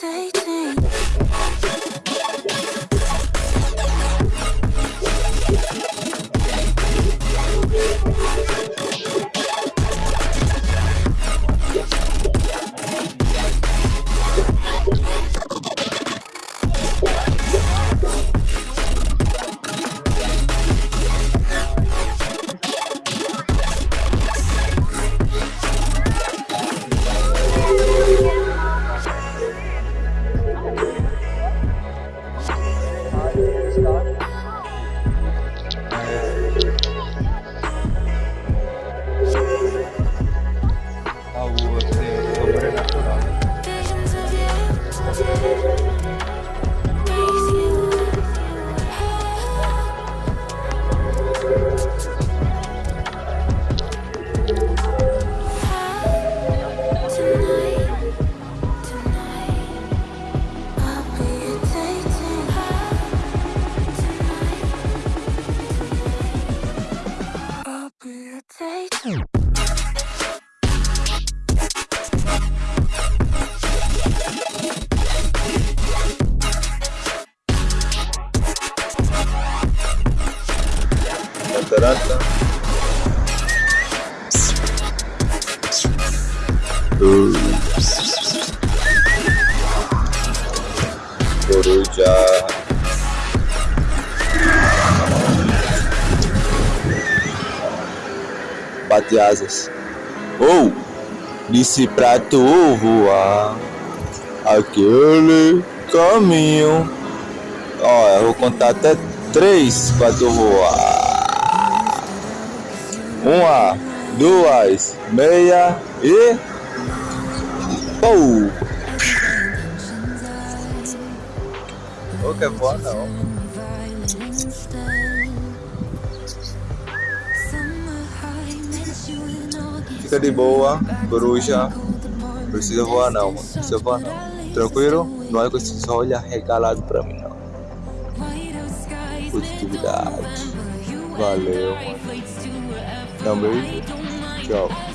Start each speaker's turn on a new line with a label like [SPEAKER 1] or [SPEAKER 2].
[SPEAKER 1] Late. Coruja. Bate asas. Ou, disse pra tu voar aquele caminho. Ó, eu vou contar até três pra tu voar. Uma, duas, meia e. Pou! Ô, quer voar não. Fica de boa, coruja. Precisa voar não, mano. Precisa voar não. Tranquilo? Não é que você só olha regalado pra mim não. Positividade. Valeu, mano. Tchau.